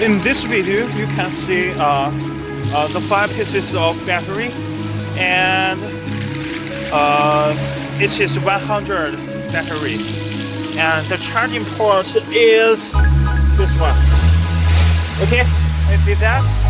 in this video you can see uh, uh, the five pieces of battery and uh, it is 100 battery. And the charging port is this one. Okay? You see that?